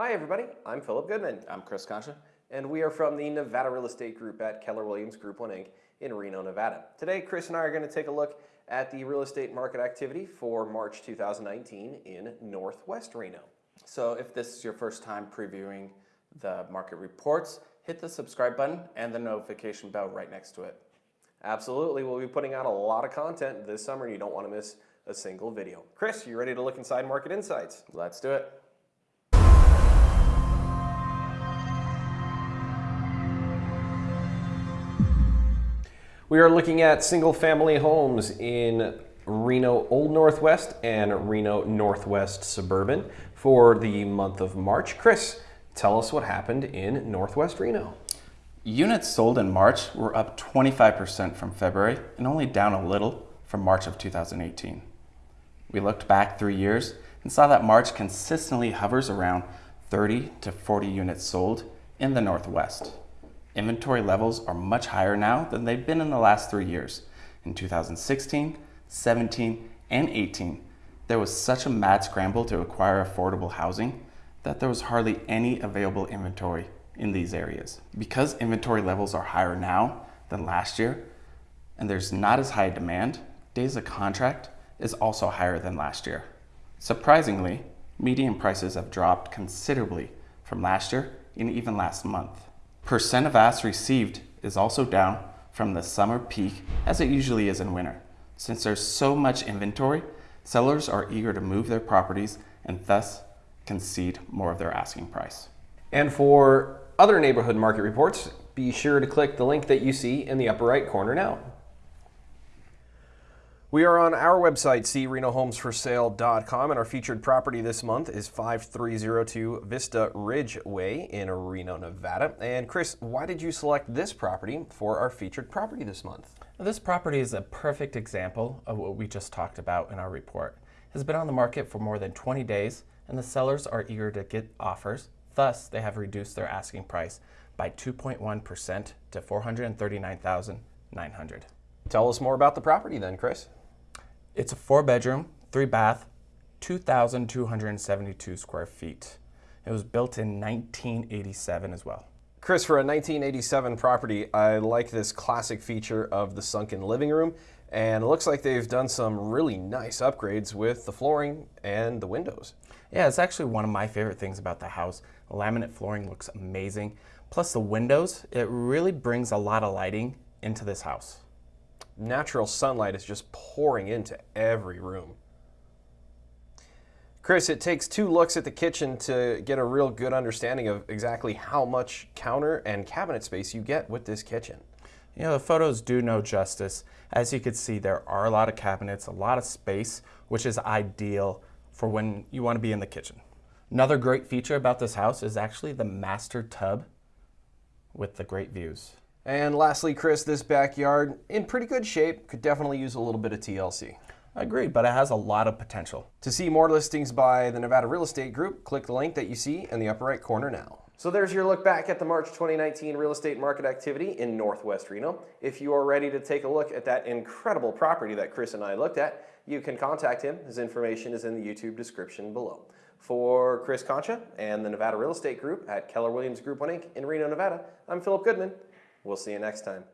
Hi everybody, I'm Philip Goodman. I'm Chris Concha. And we are from the Nevada Real Estate Group at Keller Williams Group 1 Inc. in Reno, Nevada. Today, Chris and I are going to take a look at the real estate market activity for March 2019 in Northwest Reno. So if this is your first time previewing the market reports, hit the subscribe button and the notification bell right next to it. Absolutely, we'll be putting out a lot of content this summer and you don't want to miss a single video. Chris, you ready to look inside Market Insights? Let's do it. We are looking at single family homes in Reno Old Northwest and Reno Northwest Suburban for the month of March. Chris, tell us what happened in Northwest Reno. Units sold in March were up 25% from February and only down a little from March of 2018. We looked back three years and saw that March consistently hovers around 30 to 40 units sold in the Northwest. Inventory levels are much higher now than they've been in the last three years. In 2016, 17, and 18, there was such a mad scramble to acquire affordable housing that there was hardly any available inventory in these areas. Because inventory levels are higher now than last year, and there's not as high a demand, days of contract is also higher than last year. Surprisingly, median prices have dropped considerably from last year and even last month. Percent of asks received is also down from the summer peak as it usually is in winter. Since there's so much inventory, sellers are eager to move their properties and thus concede more of their asking price. And for other neighborhood market reports, be sure to click the link that you see in the upper right corner now. We are on our website, crenohomesforsale.com, and our featured property this month is 5302 Vista Ridge Way in Reno, Nevada. And Chris, why did you select this property for our featured property this month? This property is a perfect example of what we just talked about in our report. It has been on the market for more than 20 days, and the sellers are eager to get offers. Thus, they have reduced their asking price by 2.1% to 439900 Tell us more about the property then, Chris. It's a four bedroom, three bath, 2,272 square feet. It was built in 1987 as well. Chris, for a 1987 property, I like this classic feature of the sunken living room, and it looks like they've done some really nice upgrades with the flooring and the windows. Yeah, it's actually one of my favorite things about the house. Laminate flooring looks amazing. Plus the windows, it really brings a lot of lighting into this house natural sunlight is just pouring into every room. Chris, it takes two looks at the kitchen to get a real good understanding of exactly how much counter and cabinet space you get with this kitchen. You know, the photos do no justice. As you can see, there are a lot of cabinets, a lot of space, which is ideal for when you want to be in the kitchen. Another great feature about this house is actually the master tub with the great views. And lastly, Chris, this backyard in pretty good shape, could definitely use a little bit of TLC. Agreed, but it has a lot of potential. To see more listings by the Nevada Real Estate Group, click the link that you see in the upper right corner now. So there's your look back at the March 2019 real estate market activity in Northwest Reno. If you are ready to take a look at that incredible property that Chris and I looked at, you can contact him. His information is in the YouTube description below. For Chris Concha and the Nevada Real Estate Group at Keller Williams Group 1 Inc. in Reno, Nevada, I'm Philip Goodman. We'll see you next time.